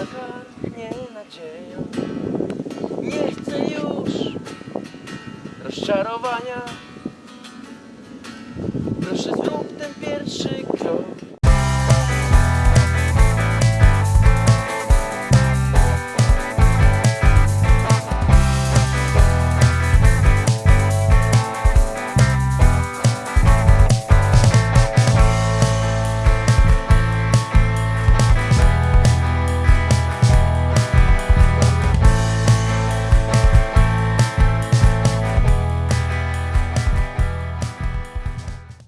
nakarmię nadzieją. Nie chcę już rozczarowania. Proszę zrób ten pierwszy